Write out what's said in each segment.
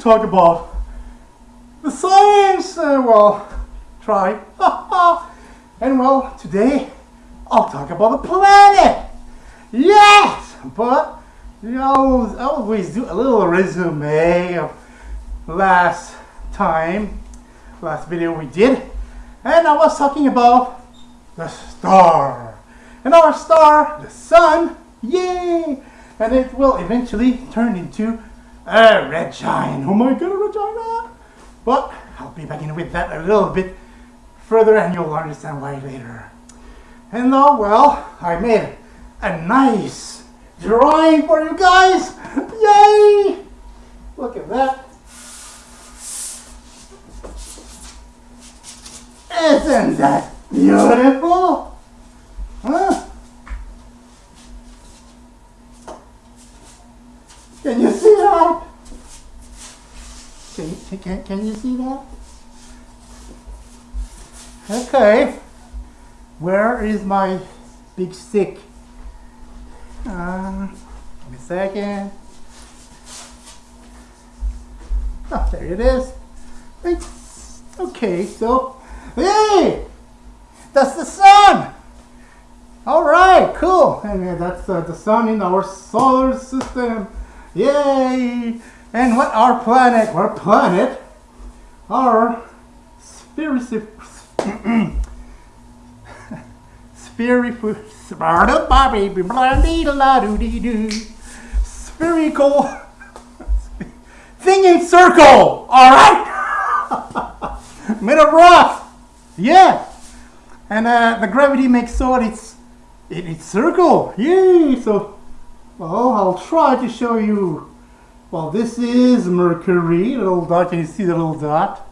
talk about the science, uh, well, try. and well, today I'll talk about the planet. Yes, but you know, I always do a little resume of last time, last video we did, and I was talking about the star. And our star, the sun, yay! And it will eventually turn into a red giant. Oh my god, a red giant! But I'll be back in with that a little bit further and you'll understand why later. And now, well, I made a nice drawing for you guys. Yay! Look at that. Isn't that beautiful? Huh? Can you see that? Can, can, can you see that? Okay. Where is my big stick? Uh, give me a second. Oh, there it is. It's okay, so, hey! That's the sun! Alright, cool. And that's uh, the sun in our solar system. Yay! And what our planet, our planet, our spherical, spherical, spherical thing in circle, alright? Made of rock, yeah. And uh, the gravity makes so it's, it, it's circle, yay! So well, I'll try to show you. Well, this is Mercury, little dot. Can you see the little dot?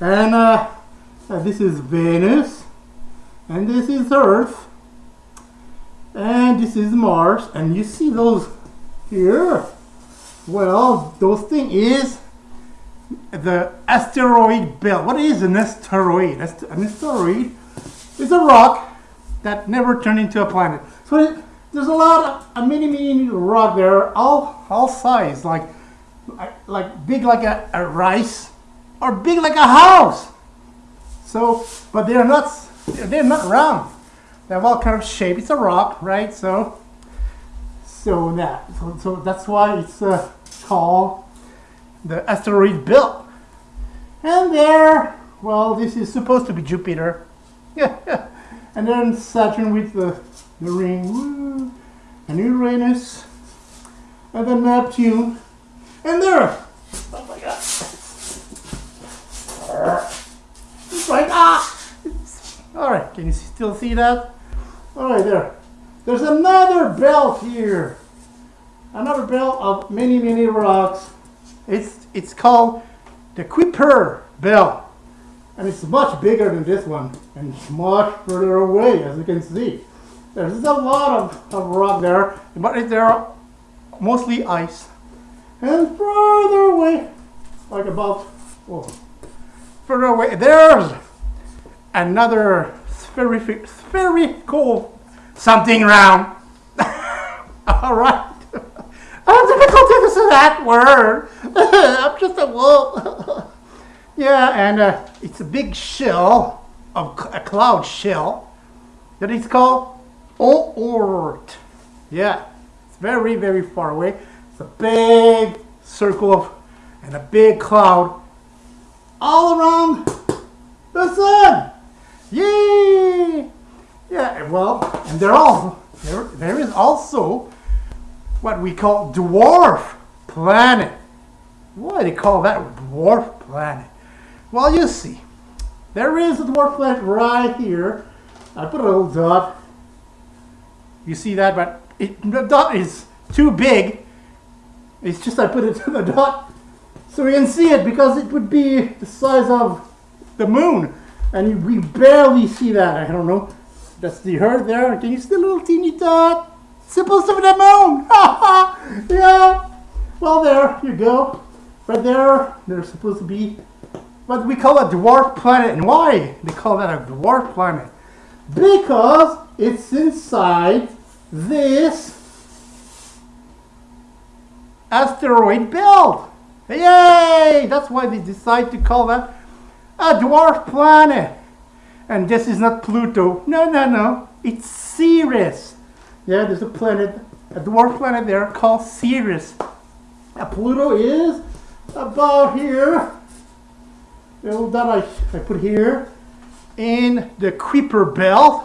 And uh, uh, this is Venus. And this is Earth. And this is Mars. And you see those here? Well, those thing is the asteroid belt. What is an asteroid? An asteroid is a rock that never turned into a planet. So there's a lot of a mini mini rock there, all all size, like like big like a, a rice or big like a house. So, but they're not they're not round. They have all kind of shape. It's a rock, right? So, so that so, so that's why it's uh, called the asteroid belt. And there, well, this is supposed to be Jupiter. And then Saturn with the the ring, woo, and Uranus, and then Neptune, and there. Oh my God! It's like ah. All right, can you still see that? All right, there. There's another belt here. Another belt of many, many rocks. It's it's called the Kuiper belt. And it's much bigger than this one and much further away as you can see. There's a lot of, of rock there, but they're mostly ice. And further away, like about, oh, further away, there's another spherical, something round. All right. I'm difficult to say that word. I'm just a wolf. yeah, and uh, it's a big shell, of a cloud shell, that is called Oort. Yeah, it's very, very far away. It's a big circle of, and a big cloud all around the sun. Yay! Yeah, well, and they're all, there, there is also what we call dwarf planet. Why do they call that dwarf planet? Well, you see, there is a dwarf planet right here. I put a little dot you see that, but it, the dot is too big. It's just I put it to the dot so we can see it because it would be the size of the moon. And we barely see that. I don't know. That's the Earth there. Can you see the little teeny dot? It's supposed to be the moon. yeah. Well, there you go. Right there, there's supposed to be what we call a dwarf planet. And why they call that a dwarf planet? Because it's inside this asteroid belt. Yay! That's why they decide to call that a dwarf planet. And this is not Pluto. No, no, no. It's Ceres. Yeah, there's a planet, a dwarf planet there called Ceres. Now, Pluto is about here. That I, I put here in the Kuiper belt.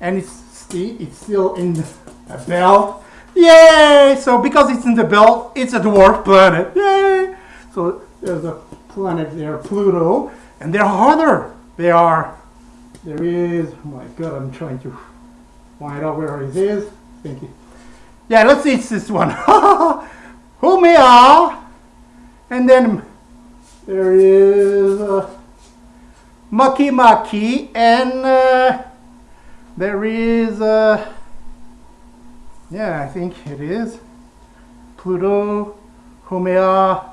And it's, it's still in a belt. Yay! So because it's in the belt, it's a dwarf planet. Yay! So there's a planet there, Pluto, and there are other. They are. There is. Oh my God! I'm trying to find out where it is. Thank you. Yeah, let's see. It's this one. Haumea, and then there is uh, Makemake, and uh, there is. Uh, yeah, I think it is. Pluto, Haumea,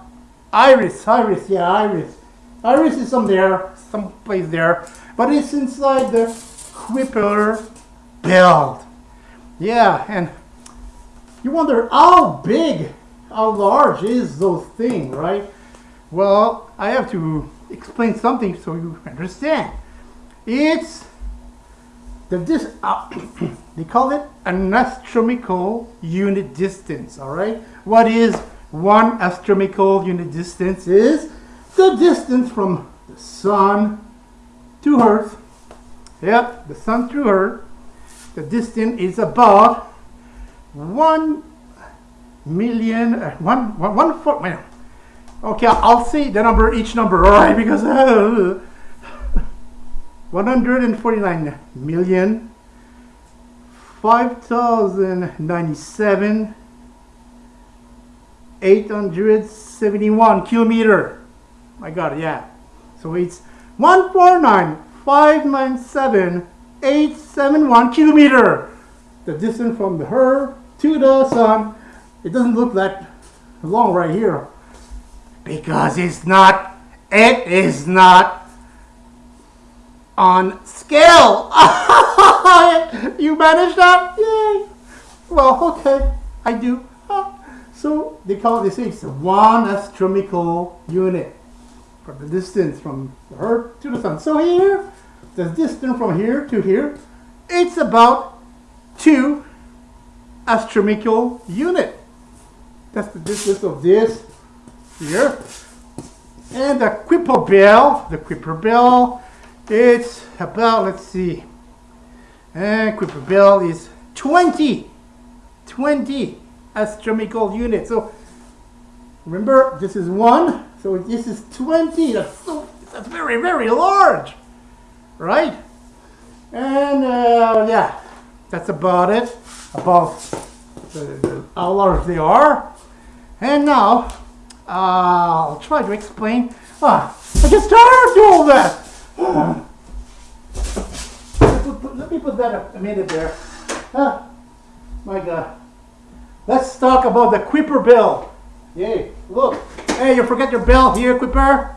Eris, Eris, yeah, Eris. Eris is some there, some place there, but it's inside the Kuiper belt. Yeah, and you wonder how big, how large is those thing, right? Well, I have to explain something so you understand. It's the dis uh, they call it an astronomical unit distance all right? What is one astronomical unit distance is the distance from the sun to earth. Yep the sun to earth. The distance is about one million uh, one, one, one man okay i'll say the number each number all right because uh, 149 million 5097 871 kilometer. My god yeah. So it's 149 597 871 kilometer. The distance from the earth to the sun it doesn't look that long right here. Because it's not it is not on scale. you managed that? Yay! Well, okay, I do. So they call this it's one astronomical unit for the distance from the Earth to the Sun. So here, the distance from here to here, it's about two astronomical unit. That's the distance of this here. And the Kuiper belt, the Kuiper belt it's about, let's see, and Kuiper belt is 20, 20 astronomical units. So remember, this is one, so this is 20. That's so, that's very, very large, right? And uh, yeah, that's about it, about how large they are. And now, uh, I'll try to explain. Ah, I get tired of all that. Let me put that up a minute there. Ah, my God. Let's talk about the Kuiper belt. Yay, look. Hey, you forget your bell here, Kuiper?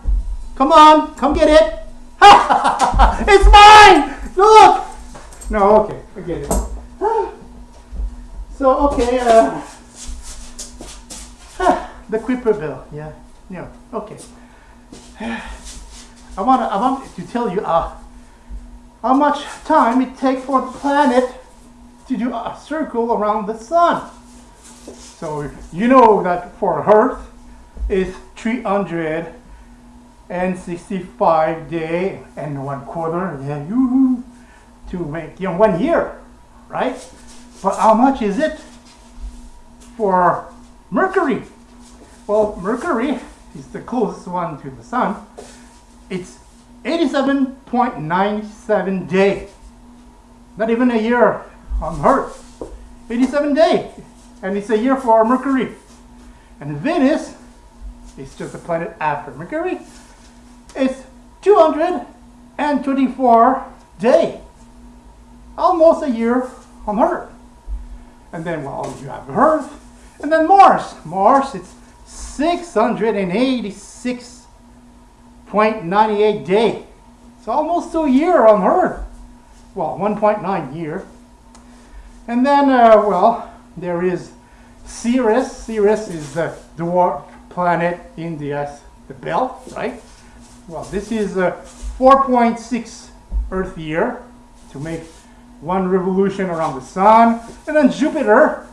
Come on, come get it. it's mine! Look! No, okay, forget it. So, okay, uh, the Kuiper belt, yeah, yeah, okay. I want to, I want to tell you uh, how much time it takes for the planet to do a circle around the sun. So you know that for Earth is 365 day and one quarter, yeah, to make you know, one year, right? But how much is it for Mercury? Well, Mercury is the closest one to the sun it's 87.97 day. Not even a year on Earth. 87 day. And it's a year for Mercury. And Venus is just a planet after Mercury. It's 224 day. Almost a year on Earth. And then well you have Earth. And then Mars. Mars it's 686 0.98 day. It's almost a year on Earth. Well, 1.9 year. And then, uh, well, there is Ceres. Ceres is the dwarf planet in the, uh, the belt, right? Well, this is a 4.6 Earth year to make one revolution around the sun. And then Jupiter,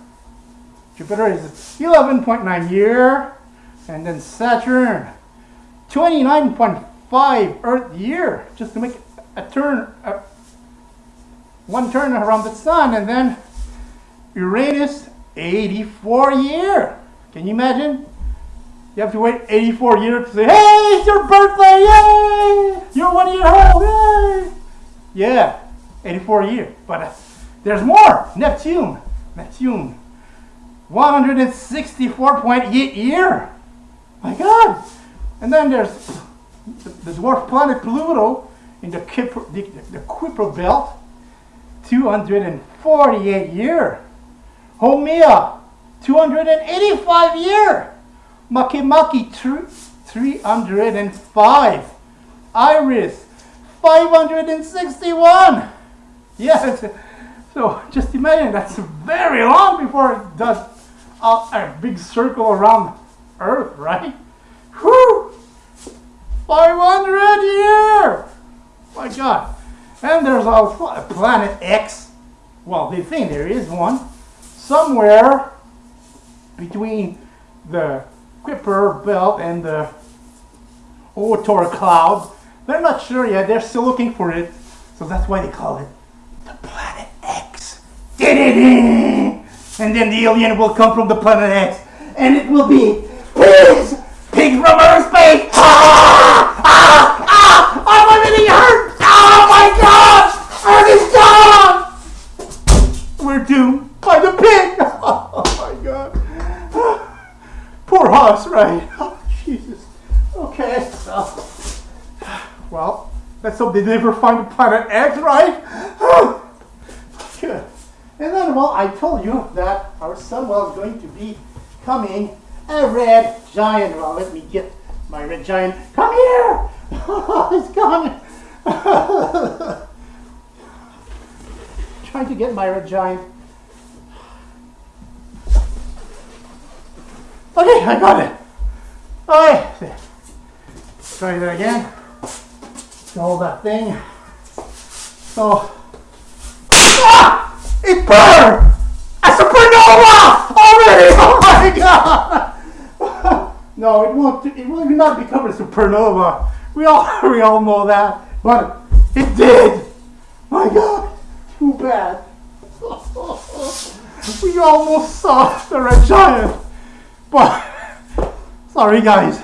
Jupiter is 11.9 year. And then Saturn, 29.5 Earth year, just to make a turn, a, one turn around the sun. And then Uranus, 84 year. Can you imagine? You have to wait 84 years to say, hey, it's your birthday, yay! You're one year old, yay! Yeah, 84 years. But uh, there's more. Neptune, Neptune, 164.8 year. My God. And then there's the, dwarf planet Pluto in the Kuiper, the, the Kuiper belt, 248 year. Haumea, 285 year. Makemake, 305. Eris, 561. Yes. So just imagine that's very long before it does a, a big circle around Earth, right? Whew! 500 year! My God. And there's a planet X. Well, they think there is one somewhere between the Kuiper belt and the Oort cloud. They're not sure yet. They're still looking for it. So that's why they call it the Planet X. And then the alien will come from the Planet X. And it will be! Pigs from outer space! Ah! Ah! Ah! I'm getting hurt! Oh my god! Earth is gone! We're doomed by the pig! Oh my god. Poor us, right? Oh, Jesus. Okay. Well, let's hope they never find the planet X, right? Good. And then, well, I told you that our sun was going to be coming a red giant. Well, let me get my red giant. Come here! it's gone. Trying to get my red giant. Okay, I got it. Okay. Try that again. Hold that thing. So, ah! It burned! A supernova! Already! Oh my god! No, it won't. It will not become a supernova. We all we all know that, but it did. My god! Too bad. we almost saw the red giant. But sorry guys,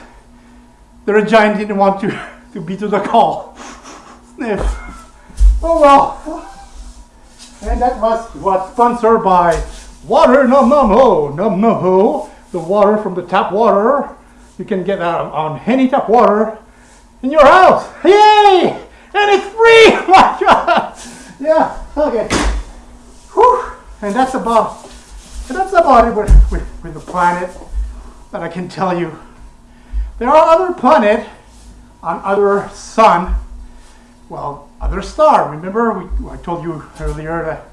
the red giant didn't want to, to be to the call. Sniff. Oh well. And that was was sponsored by Water Num Num Ho. Num Num Ho. The water from the tap water. You can get that on any tap water in your house. Yay! And it's free! Oh my God! Yeah, okay. Whew. And that's about that's about it with, with, with the planet but I can tell you there are other planets on other sun, well, other star. Remember, we, I told you earlier that,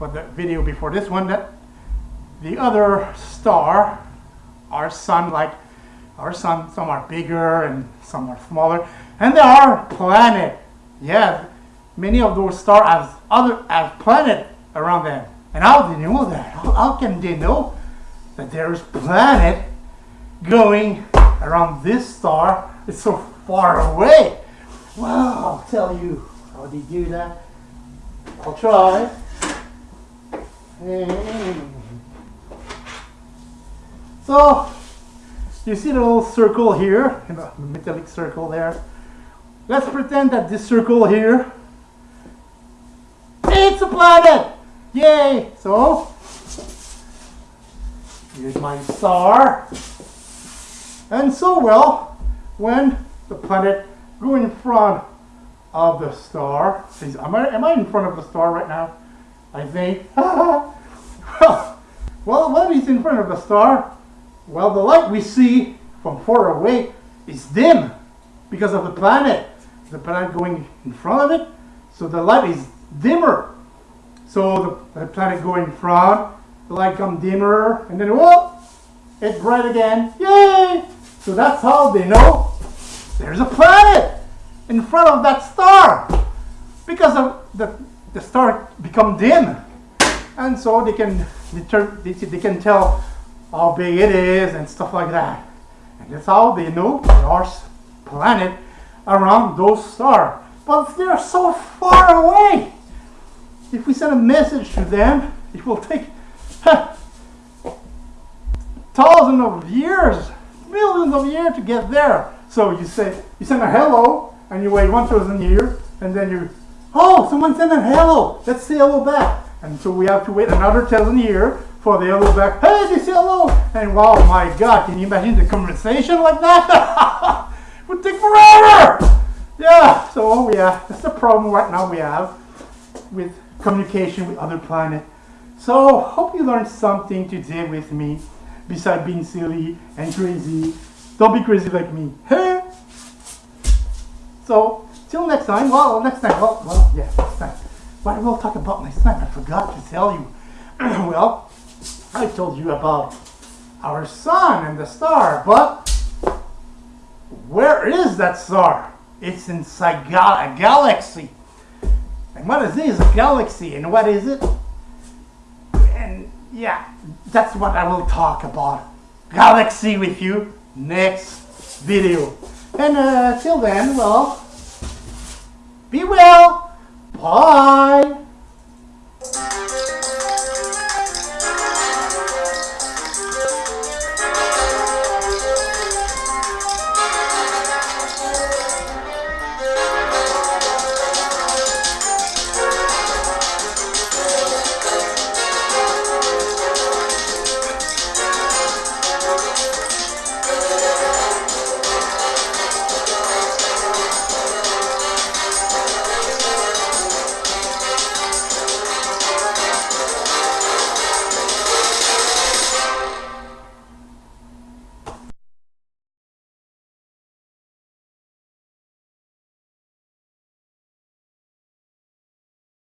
but the video before this one that the other star, our sun, like our sun, some are bigger and some are smaller, and there are planet. Yeah, many of those stars have other have planet around them. And how do they know that? How, how can they know? that there's planet going around this star. It's so far away. Well, I'll tell you how you do that. I'll try. So, you see the little circle here, the metallic circle there. Let's pretend that this circle here, it's a planet! Yay! So, Here's my star. And so, well, when the planet go in front of the star, am I, am I in front of the star right now? I think. well, when he's in front of the star, well, the light we see from far away is dim because of the planet. The planet going in front of it, so the light is dimmer. So the, the planet going in front the light come dimmer, and then whoop, it's bright again. Yay! So that's how they know there's a planet in front of that star because of the, the star become dim and so they can they, they can tell how big it is and stuff like that. And that's how they know are planet around those stars but they're so far away. If we send a message to them it will take thousands of years millions of years to get there. So you say you send a hello and you wait 1000 years and then you oh someone sent a hello. Let's say hello back. And so we have to wait another thousand years for the hello back hey say hello and wow my god can you imagine the conversation like that it would take forever yeah so yeah that's the problem right now we have with communication with other planet so hope you learned something today with me besides being silly and crazy don't be crazy like me hey so, till next time. Well, next time. Well, well, yeah, next time. What we'll talk about next time? I forgot to tell you. well, I told you about our sun and the star, but where is that star? It's inside gal- a galaxy. And what is this? Galaxy. And what is it? And yeah, that's what I will talk about. Galaxy with you next video. And uh, till then, well, be well,